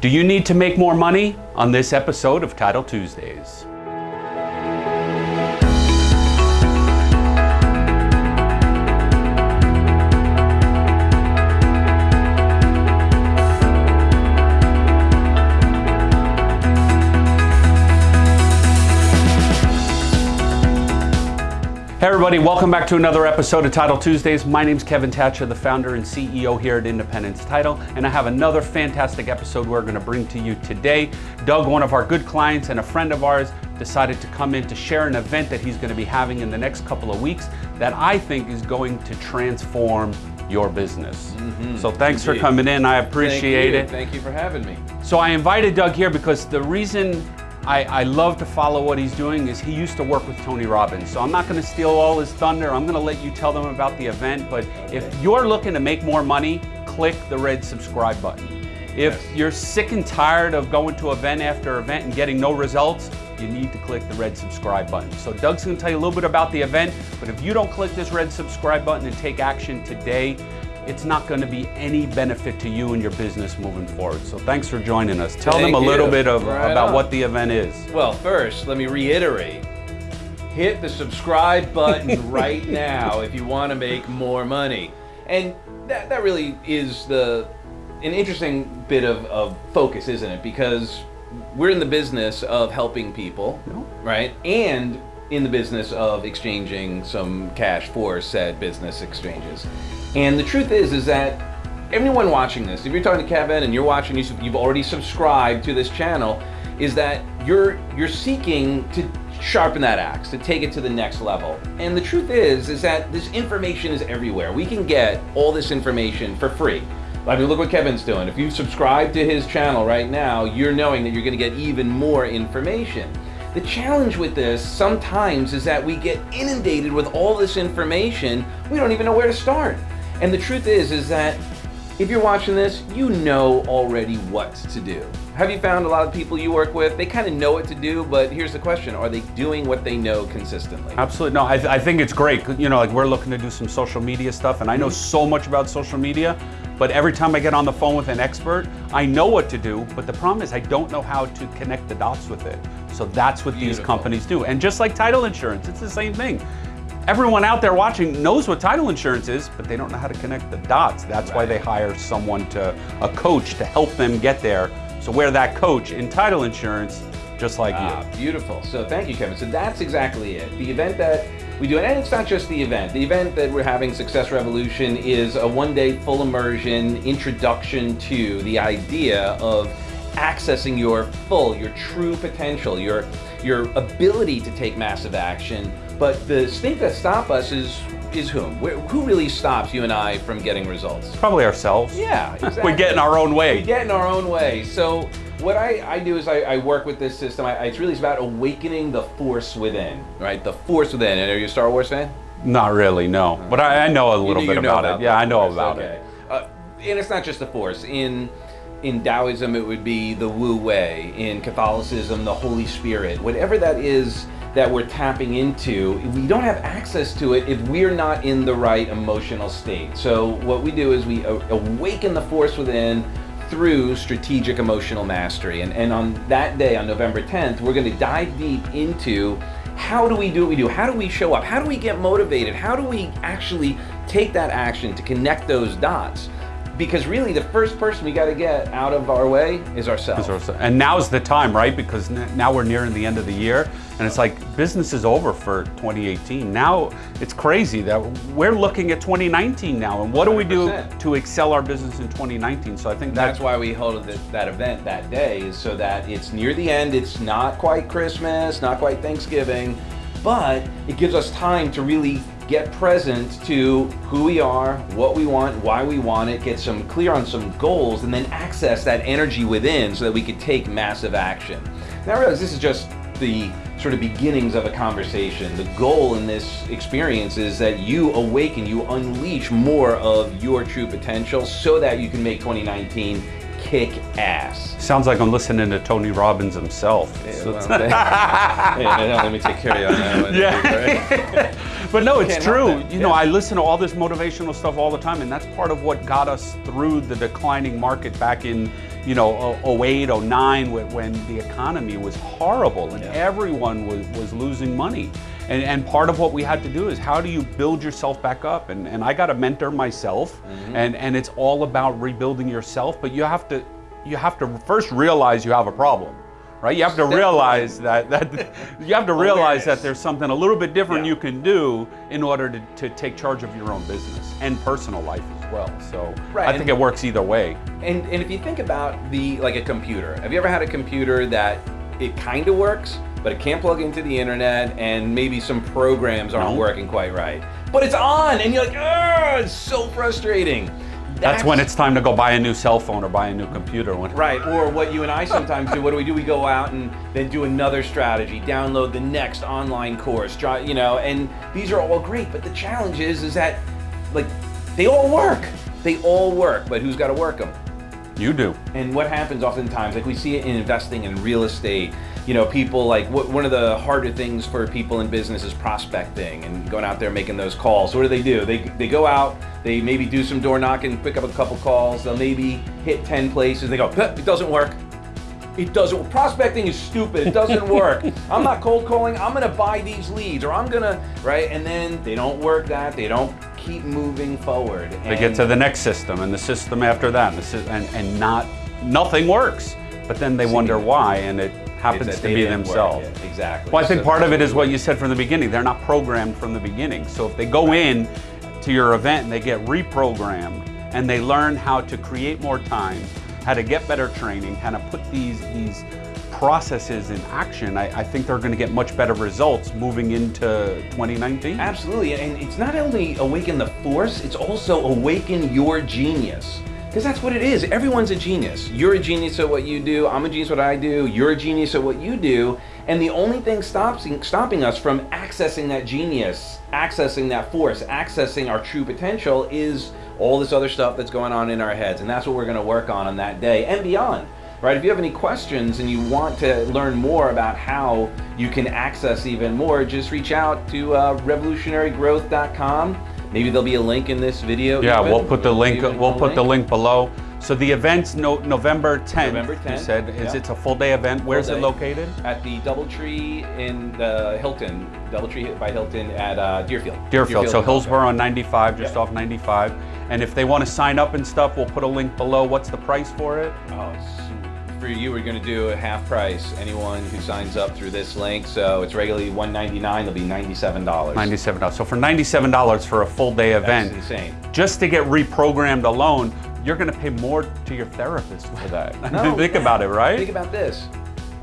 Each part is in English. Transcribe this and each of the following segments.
Do you need to make more money? On this episode of Title Tuesdays. Hey everybody, welcome back to another episode of Title Tuesdays. My name is Kevin Thatcher, the founder and CEO here at Independence Title, and I have another fantastic episode we're going to bring to you today. Doug, one of our good clients and a friend of ours, decided to come in to share an event that he's going to be having in the next couple of weeks that I think is going to transform your business. Mm-hmm. So thanks Indeed. for coming in. I appreciate Thank it. Thank you for having me. So I invited Doug here because the reason I, I, love to follow what he's doing is he used to work with Tony Robbins. So I'm not gonna steal all his thunder. I'm gonna let you tell them about the event. But if you're looking to make more money, click the red subscribe button. If yes. you're sick and tired of going to event after event and getting no results, you need to click the red subscribe button. So Doug's gonna tell you a little bit about the event, but if you don't click this red subscribe button and take action today, it's not going to be any benefit to you and your business moving forward. So thanks for joining us. Tell Thank them a you. little bit of, right about on. what the event is. Well, first, let me reiterate. Hit the subscribe button right now if you want to make more money. And that, that really is the an interesting bit of, of focus, isn't it? Because we're in the business of helping people, no. right? And in the business of exchanging some cash for said business exchanges. And the truth is, is that everyone watching this, if you're talking to Kevin and you're watching, you've already subscribed to this channel, is that you're you're seeking to sharpen that axe, to take it to the next level. And the truth is, is that this information is everywhere. We can get all this information for free. I mean, look what Kevin's doing. If you subscribe to his channel right now, you're knowing that you're gonna get even more information. The challenge with this sometimes is that we get inundated with all this information, we don't even know where to start. And the truth is, is that if you're watching this, you know already what to do. Have you found a lot of people you work with, they kind of know what to do, but here's the question, are they doing what they know consistently? Absolutely, no, I, th I think it's great. You know, like we're looking to do some social media stuff and I know mm -hmm. so much about social media, but every time I get on the phone with an expert, I know what to do, but the problem is I don't know how to connect the dots with it. So that's what Beautiful. these companies do. And just like title insurance, it's the same thing everyone out there watching knows what title insurance is, but they don't know how to connect the dots. That's right. why they hire someone to, a coach to help them get there. So we're that coach in title insurance, just like ah, you. Beautiful. So thank you, Kevin. So that's exactly it. The event that we do, it. and it's not just the event. The event that we're having, Success Revolution, is a one-day full immersion introduction to the idea of accessing your full, your true potential, your, your ability to take massive action but the thing that stop us is is whom? Who really stops you and I from getting results? Probably ourselves. Yeah, exactly. we get in our own way. We get in our own way. So what I, I do is I, I work with this system. I, it's really about awakening the force within, right? The force within. And are you a Star Wars fan? Not really, no. But I, I, know a little bit about, about, it. Yeah, I know force. about okay. it. Uh, and it's not just the force. In in Taoism, it would be the Wu Wei. In Catholicism, the Holy Spirit. Whatever that is that we're tapping into, we don't have access to it if we're not in the right emotional state. So what we do is we awaken the force within through strategic emotional mastery. And, and on that day, on November 10th, we're gonna dive deep into how do we do what we do? How do we show up? How do we get motivated? How do we actually take that action to connect those dots? Because really the first person we got to get out of our way is ourselves. And now's the time, right? Because now we're nearing the end of the year and it's like business is over for 2018. Now it's crazy that we're looking at 2019 now and what do we do to excel our business in 2019? So I think that's, that's why we hold that event that day is so that it's near the end. It's not quite Christmas, not quite Thanksgiving, but it gives us time to really get present to who we are, what we want, why we want it, get some clear on some goals, and then access that energy within so that we could take massive action. Now I realize this is just the sort of beginnings of a conversation. The goal in this experience is that you awaken, you unleash more of your true potential so that you can make 2019 kick ass. Sounds like I'm listening to Tony Robbins himself. So it's- let me take care of you on that one. Yeah. but no, it's true. that. You know, I listen to all this motivational stuff all the time, and that's part of what got us through the declining market back in, you know, 08, 09, when when the economy was horrible and Yeah. everyone was, was losing money. And, and part of what we had to do is how do you build yourself back up? And, and I got a mentor myself, Mm-hmm. and, and it's all about rebuilding yourself, but you have to you have to first realize you have a problem. Right? You have to realize that, that you have to realize that there's something a little bit different Yeah. you can do in order to, to take charge of your own business and personal life as well. So Right, I think it works either way. And, and if you think about the like a computer, have you ever had a computer that it kind of works, but it can't plug into the internet, and maybe some programs aren't No. working quite right, but it's on, and you're like, oh, it's so frustrating. That's, when it's time to go buy a new cell phone or buy a new computer. When, Right, or what you and I sometimes do. What do we do? We go out and then do another strategy, download the next online course, try, you know, and these are all great. But the challenge is, is that like they all work. They all work, but who's got to work them? You do. And what happens oftentimes, like we see it in investing in real estate, you know, people like what, one of the harder things for people in business is prospecting and going out there making those calls. What do they do? They, they go out, they maybe do some door knocking, pick up a couple calls, they'll maybe hit 10 places. They go, it doesn't work. It doesn't, prospecting is stupid. It doesn't work. I'm not cold calling. I'm going to buy these leads or I'm going to, right? And then they don't work that. They don't keep moving forward. They get to the next system and the system after that, and, and, and not nothing works. But then they wonder why, and it happens to be themselves. Exactly. Well, I think So- part of it is what you said from the beginning. They're not programmed from the beginning. So if they go in to your event and they get reprogrammed and they learn how to create more time, how to get better training, how to put these these processes in action, I, I think they're going to get much better results moving into 2019. Absolutely, and it's not only awaken the force, it's also awaken your genius. Because that's what it is. Everyone's a genius. You're a genius at what you do. I'm a genius at what I do. You're a genius at what you do. And the only thing stopping, stopping us from accessing that genius, accessing that force, accessing our true potential is all this other stuff that's going on in our heads. And that's what we're going to work on on that day and beyond. Right? If you have any questions and you want to learn more about how you can access even more, just reach out to uh, revolutionarygrowth.com. Maybe there'll be a link in this video. Yeah, even. we'll put the link. We'll put the link below. So the event's no, November 10th. November You said is yeah. it's a full day event. Where's day. it located? at the DoubleTree in the Hilton, DoubleTree by Hilton at uh, Deerfield. Deerfield. So Hillsboro on 95, just off 95. And if they want to sign up and stuff, we'll put a link below. What's the price for it? Oh, for you, we're going to do a half price. Anyone who signs up through this link, so it's regularly 199 It'll be 97 dollars. $97. So for $97 for a full day That's event, insane. just to get reprogrammed alone, you're going to pay more to your therapist for that. No. Think about it, right? Think about this.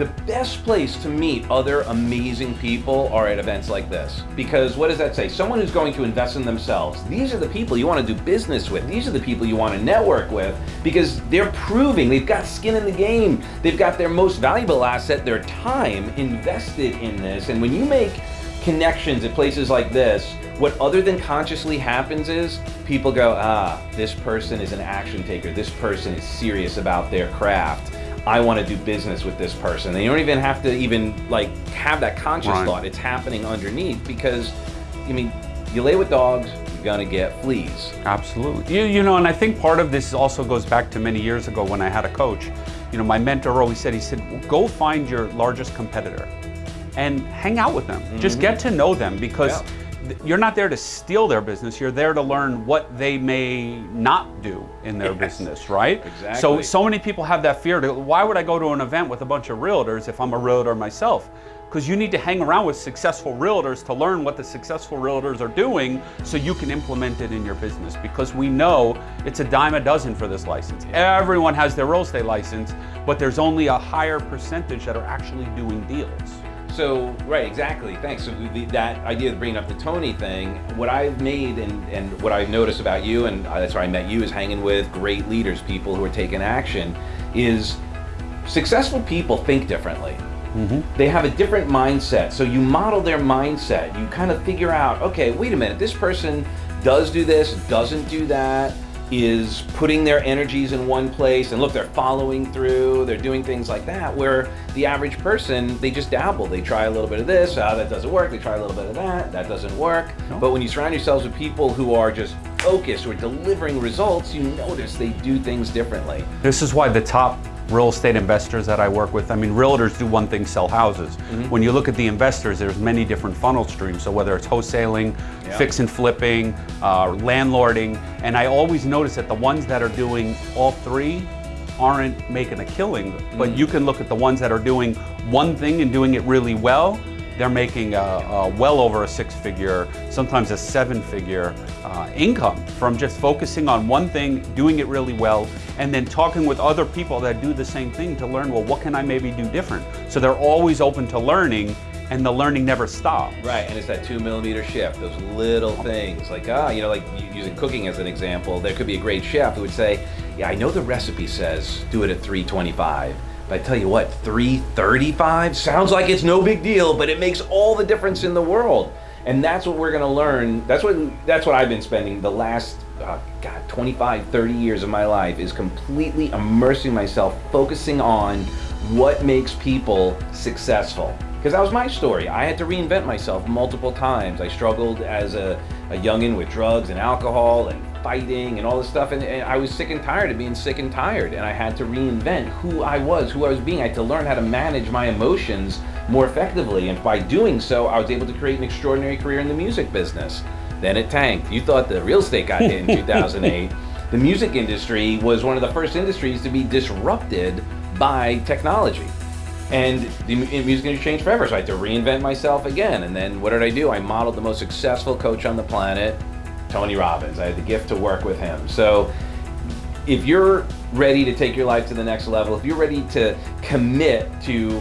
The best place to meet other amazing people are at events like this. Because what does that say? Someone who's going to invest in themselves. These are the people you want to do business with. These are the people you want to network with because they're proving they've got skin in the game. They've got their most valuable asset, their time, invested in this. And when you make connections at places like this, what other than consciously happens is people go, ah, this person is an action taker. This person is serious about their craft. I want to do business with this person. And you don't even have to even like have that conscious Right. thought. It's happening underneath because, I mean, you lay with dogs, you're gonna get fleas. Absolutely. You, you know, and I think part of this also goes back to many years ago when I had a coach. You know, my mentor always said, he said, go find your largest competitor and hang out with them. Just get to know them because Mm-hmm. Yeah. You're not there to steal their business. You're there to learn what they may not do in their Yes. business, right? Exactly. So, so many people have that fear. To, why would I go to an event with a bunch of realtors if I'm a realtor myself? Because you need to hang around with successful realtors to learn what the successful realtors are doing so you can implement it in your business. Because we know it's a dime a dozen for this license. Everyone has their real estate license, but there's only a higher percentage that are actually doing deals. So right, exactly. Thanks. So the, that idea of bringing up the Tony thing, what I've made and, and what I've noticed about you, and uh, that's where I met you, is hanging with great leaders, people who are taking action, is successful people think differently. Mm-hmm. They have a different mindset. So you model their mindset. You kind of figure out, okay, wait a minute, this person does do this, doesn't do that. Is putting their energies in one place and look they're following through they're doing things like that where the average person they just dabble. They try a little bit of this ah that doesn't work. They try a little bit of that that doesn't work. No. but when you surround yourselves with people who are just focused or delivering results you notice they do things differently. This is why the top real estate investors that I work with. I mean, realtors do one thing, sell houses. Mm -hmm. When you look at the investors, there's many different funnel streams. So whether it's wholesaling, yeah. fix and flipping, uh, landlording, and I always notice that the ones that are doing all three aren't making a killing, mm -hmm. but you can look at the ones that are doing one thing and doing it really well they're making a, a well over a six figure, sometimes a seven figure uh, income from just focusing on one thing, doing it really well, and then talking with other people that do the same thing to learn, well, what can I maybe do different? So they're always open to learning and the learning never stops. Right, and it's that two millimeter shift, those little things. Like, ah, you know, like using cooking as an example, there could be a great chef who would say, yeah, I know the recipe says do it at 325. But I tell you what, 335 sounds like it's no big deal, but it makes all the difference in the world. And that's what we're gonna learn. That's what that's what I've been spending the last uh, God 25, 30 years of my life is completely immersing myself, focusing on what makes people successful. Because that was my story. I had to reinvent myself multiple times. I struggled as a, a youngin' with drugs and alcohol and fighting and all this stuff and, and, I was sick and tired of being sick and tired and I had to reinvent who I was, who I was being. I had to learn how to manage my emotions more effectively and by doing so I was able to create an extraordinary career in the music business. Then it tanked. You thought the real estate got hit in 2008. The music industry was one of the first industries to be disrupted by technology. And the music industry changed forever, so I had to reinvent myself again. And then what did I do? I modeled the most successful coach on the planet, Tony Robbins. I had the gift to work with him. So if you're ready to take your life to the next level, if you're ready to commit to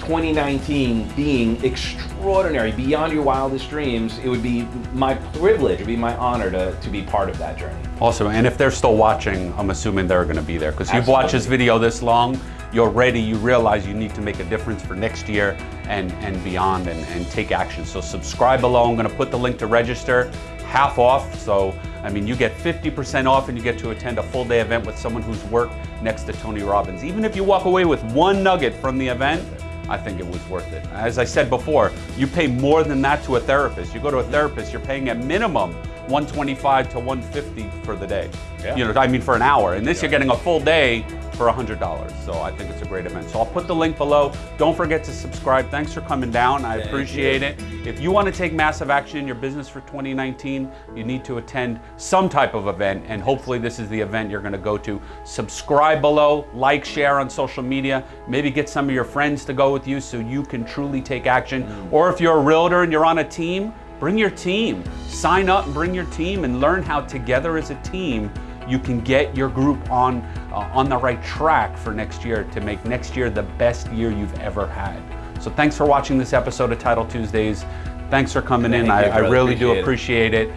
2019 being extraordinary, beyond your wildest dreams, it would be my privilege, it would be my honor to, to be part of that journey. Awesome, and if they're still watching, I'm assuming they're gonna be there, because you've watched this video this long, you're ready, you realize you need to make a difference for next year and, and beyond and, and take action. So subscribe below, I'm gonna put the link to register half off. So, I mean, you get 50% off and you get to attend a full day event with someone who's worked next to Tony Robbins. Even if you walk away with one nugget from the event, I think it was worth it. As I said before, you pay more than that to a therapist. You go to a therapist, you're paying a minimum 125 to 150 for the day. Yeah. You know, I mean for an hour. And this yeah. you're getting a full day for $100. So I think it's a great event. So I'll put the link below. Don't forget to subscribe. Thanks for coming down. I Thank appreciate you. it. If you want to take massive action in your business for 2019, you need to attend some type of event. And hopefully this is the event you're going to go to. Subscribe below, like, share on social media. Maybe get some of your friends to go with you so you can truly take action. Mm. Or if you're a realtor and you're on a team, bring your team. Sign up and bring your team and learn how together as a team you can get your group on, uh, on the right track for next year to make next year the best year you've ever had. So thanks for watching this episode of Title Tuesdays. Thanks for coming Thank in. I, I, really do appreciate it. it.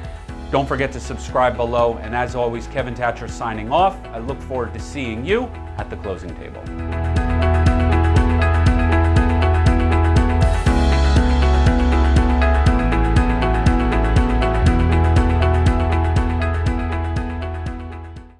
Don't forget to subscribe below. And as always, Kevin Thatcher signing off. I look forward to seeing you at the closing table.